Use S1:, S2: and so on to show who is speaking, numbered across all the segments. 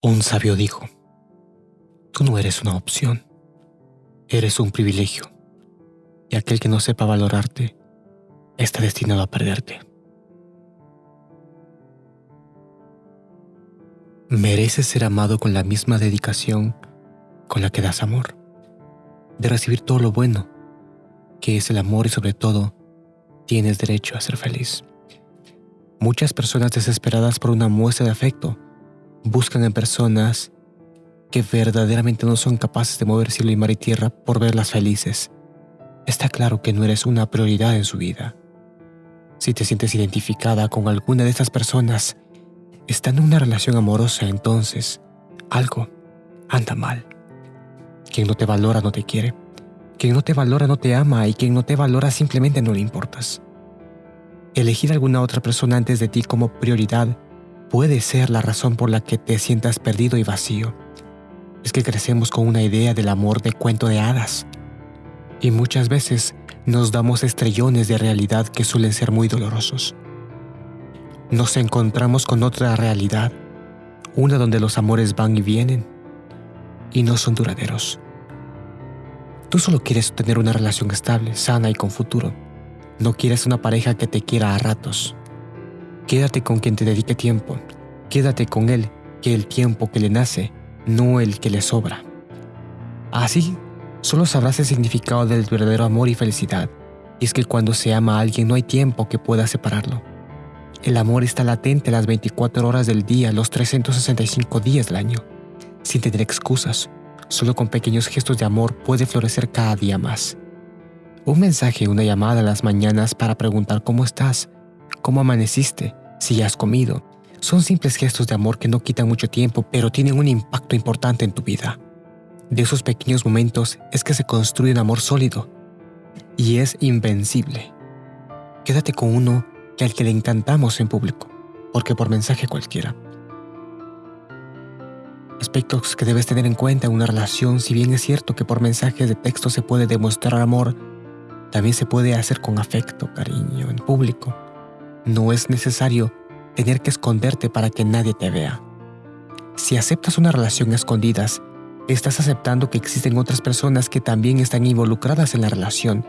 S1: Un sabio dijo, tú no eres una opción, eres un privilegio, y aquel que no sepa valorarte está destinado a perderte. Mereces ser amado con la misma dedicación con la que das amor, de recibir todo lo bueno, que es el amor y sobre todo, tienes derecho a ser feliz. Muchas personas desesperadas por una muestra de afecto buscan en personas que verdaderamente no son capaces de mover cielo y mar y tierra por verlas felices. Está claro que no eres una prioridad en su vida. Si te sientes identificada con alguna de estas personas, estando en una relación amorosa, entonces algo anda mal. Quien no te valora no te quiere. Quien no te valora no te ama y quien no te valora simplemente no le importas. Elegir a alguna otra persona antes de ti como prioridad puede ser la razón por la que te sientas perdido y vacío. Es que crecemos con una idea del amor de cuento de hadas. Y muchas veces nos damos estrellones de realidad que suelen ser muy dolorosos. Nos encontramos con otra realidad, una donde los amores van y vienen y no son duraderos. Tú solo quieres tener una relación estable, sana y con futuro. No quieres una pareja que te quiera a ratos, Quédate con quien te dedique tiempo. Quédate con él, que el tiempo que le nace, no el que le sobra. Así, solo sabrás el significado del verdadero amor y felicidad. Y es que cuando se ama a alguien no hay tiempo que pueda separarlo. El amor está latente las 24 horas del día, los 365 días del año. Sin tener excusas, solo con pequeños gestos de amor puede florecer cada día más. Un mensaje, una llamada a las mañanas para preguntar cómo estás, cómo amaneciste, si ya has comido. Son simples gestos de amor que no quitan mucho tiempo, pero tienen un impacto importante en tu vida. De esos pequeños momentos es que se construye un amor sólido y es invencible. Quédate con uno que al que le encantamos en público, porque por mensaje cualquiera. Aspectos que debes tener en cuenta en una relación, si bien es cierto que por mensajes de texto se puede demostrar amor, también se puede hacer con afecto, cariño, en público no es necesario tener que esconderte para que nadie te vea. Si aceptas una relación a escondidas, estás aceptando que existen otras personas que también están involucradas en la relación,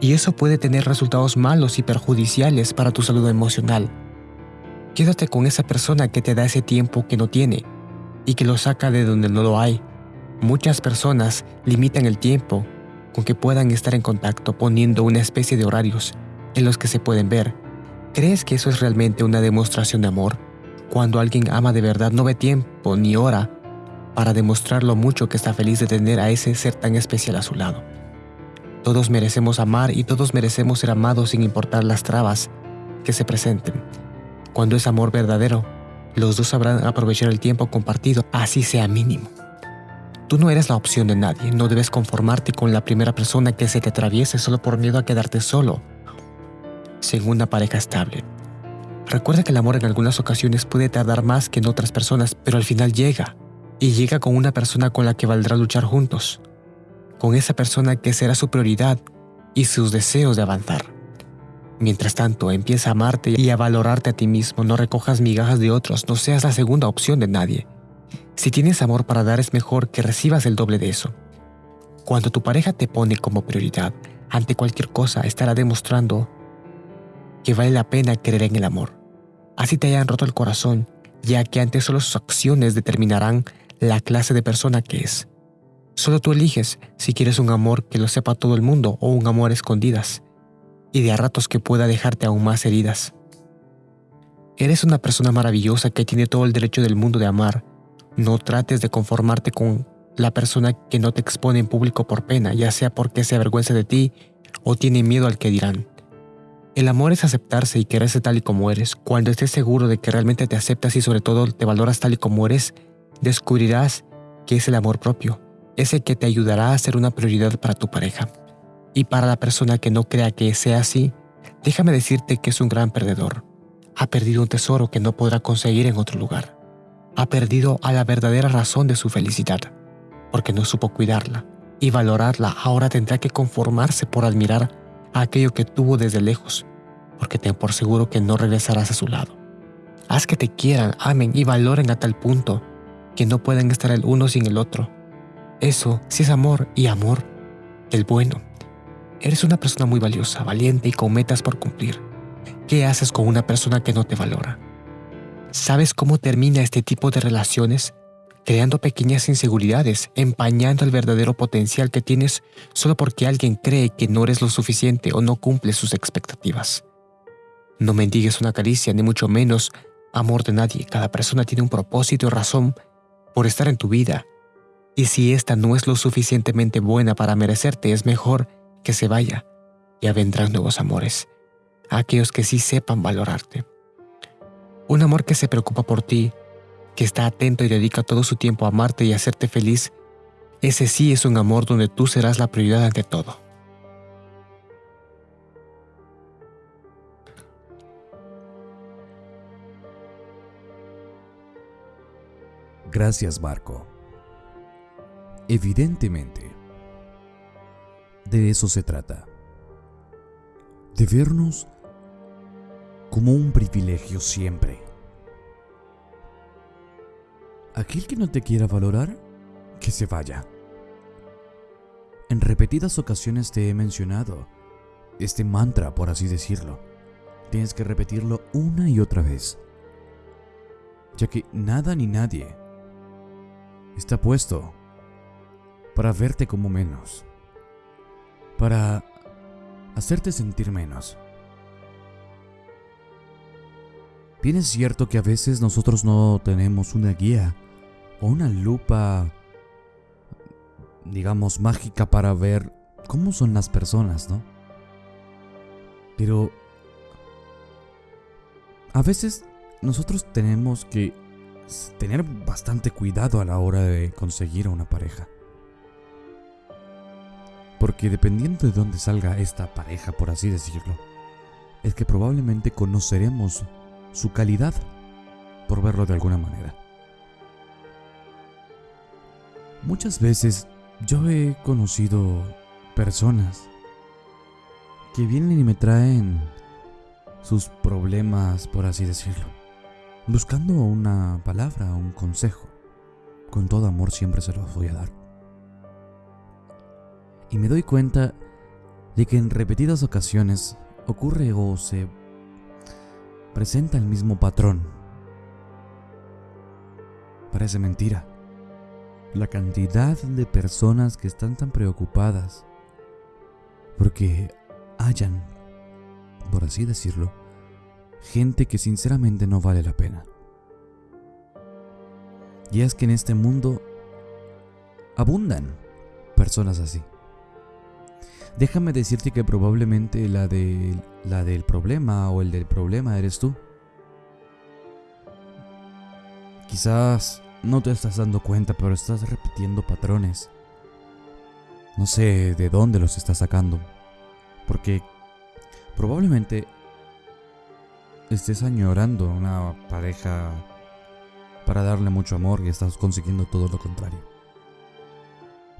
S1: y eso puede tener resultados malos y perjudiciales para tu salud emocional. Quédate con esa persona que te da ese tiempo que no tiene y que lo saca de donde no lo hay. Muchas personas limitan el tiempo con que puedan estar en contacto poniendo una especie de horarios en los que se pueden ver ¿Crees que eso es realmente una demostración de amor? Cuando alguien ama de verdad no ve tiempo ni hora para demostrar lo mucho que está feliz de tener a ese ser tan especial a su lado. Todos merecemos amar y todos merecemos ser amados sin importar las trabas que se presenten. Cuando es amor verdadero, los dos sabrán aprovechar el tiempo compartido, así sea mínimo. Tú no eres la opción de nadie, no debes conformarte con la primera persona que se te atraviese solo por miedo a quedarte solo sin una pareja estable. Recuerda que el amor en algunas ocasiones puede tardar más que en otras personas, pero al final llega, y llega con una persona con la que valdrá luchar juntos, con esa persona que será su prioridad y sus deseos de avanzar. Mientras tanto, empieza a amarte y a valorarte a ti mismo, no recojas migajas de otros, no seas la segunda opción de nadie. Si tienes amor para dar es mejor que recibas el doble de eso. Cuando tu pareja te pone como prioridad, ante cualquier cosa estará demostrando que vale la pena creer en el amor. Así te hayan roto el corazón, ya que antes solo sus acciones determinarán la clase de persona que es. Solo tú eliges si quieres un amor que lo sepa todo el mundo o un amor escondidas, y de a ratos que pueda dejarte aún más heridas. Eres una persona maravillosa que tiene todo el derecho del mundo de amar. No trates de conformarte con la persona que no te expone en público por pena, ya sea porque se avergüenza de ti o tiene miedo al que dirán. El amor es aceptarse y quererse tal y como eres. Cuando estés seguro de que realmente te aceptas y sobre todo te valoras tal y como eres, descubrirás que es el amor propio, ese que te ayudará a ser una prioridad para tu pareja. Y para la persona que no crea que sea así, déjame decirte que es un gran perdedor. Ha perdido un tesoro que no podrá conseguir en otro lugar. Ha perdido a la verdadera razón de su felicidad, porque no supo cuidarla y valorarla. Ahora tendrá que conformarse por admirar a aquello que tuvo desde lejos, porque ten por seguro que no regresarás a su lado. Haz que te quieran, amen y valoren a tal punto que no pueden estar el uno sin el otro. Eso sí es amor y amor, el bueno. Eres una persona muy valiosa, valiente y con metas por cumplir. ¿Qué haces con una persona que no te valora? ¿Sabes cómo termina este tipo de relaciones? Creando pequeñas inseguridades, empañando el verdadero potencial que tienes solo porque alguien cree que no eres lo suficiente o no cumple sus expectativas. No mendigues una caricia, ni mucho menos amor de nadie. Cada persona tiene un propósito y razón por estar en tu vida. Y si esta no es lo suficientemente buena para merecerte, es mejor que se vaya. Ya vendrán nuevos amores, aquellos que sí sepan valorarte. Un amor que se preocupa por ti, que está atento y dedica todo su tiempo a amarte y hacerte feliz, ese sí es un amor donde tú serás la prioridad ante todo.
S2: Gracias, Marco. Evidentemente, de eso se trata. De vernos como un privilegio siempre. Aquel que no te quiera valorar, que se vaya. En repetidas ocasiones te he mencionado este mantra, por así decirlo. Tienes que repetirlo una y otra vez, ya que nada ni nadie está puesto para verte como menos, para hacerte sentir menos. Bien es cierto que a veces nosotros no tenemos una guía o una lupa, digamos, mágica para ver cómo son las personas, ¿no? Pero a veces nosotros tenemos que tener bastante cuidado a la hora de conseguir a una pareja. Porque dependiendo de dónde salga esta pareja, por así decirlo, es que probablemente conoceremos su calidad, por verlo de alguna manera. Muchas veces yo he conocido personas que vienen y me traen sus problemas, por así decirlo buscando una palabra, un consejo. Con todo amor siempre se los voy a dar. Y me doy cuenta de que en repetidas ocasiones ocurre o se presenta el mismo patrón. Parece mentira. La cantidad de personas que están tan preocupadas porque hayan, por así decirlo, gente que sinceramente no vale la pena. Y es que en este mundo abundan personas así. Déjame decirte que probablemente la, de, la del problema o el del problema eres tú. Quizás no te estás dando cuenta, pero estás repitiendo patrones. No sé de dónde los estás sacando. Porque probablemente estés añorando una pareja para darle mucho amor y estás consiguiendo todo lo contrario.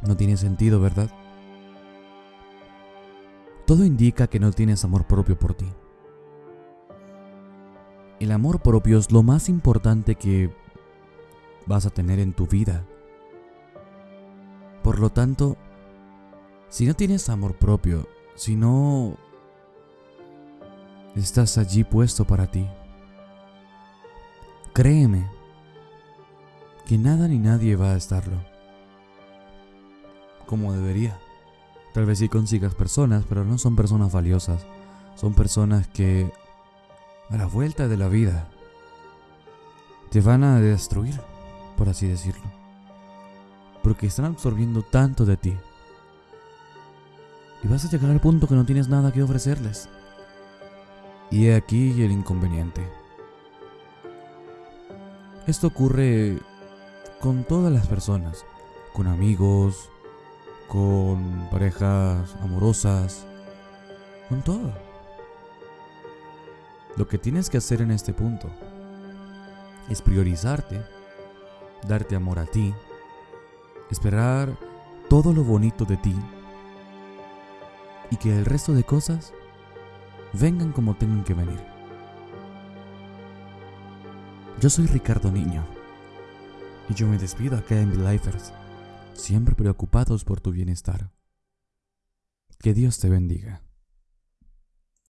S2: No tiene sentido, ¿verdad? Todo indica que no tienes amor propio por ti. El amor propio es lo más importante que vas a tener en tu vida. Por lo tanto, si no tienes amor propio, si no estás allí puesto para ti. Créeme que nada ni nadie va a estarlo como debería. Tal vez sí consigas personas, pero no son personas valiosas. Son personas que a la vuelta de la vida te van a destruir, por así decirlo. Porque están absorbiendo tanto de ti. Y vas a llegar al punto que no tienes nada que ofrecerles. Y he aquí el inconveniente. Esto ocurre con todas las personas, con amigos, con parejas amorosas, con todo. Lo que tienes que hacer en este punto es priorizarte, darte amor a ti, esperar todo lo bonito de ti y que el resto de cosas vengan como tengan que venir. Yo soy Ricardo Niño Y yo me despido acá en Lifers, siempre preocupados por tu bienestar. Que Dios te bendiga.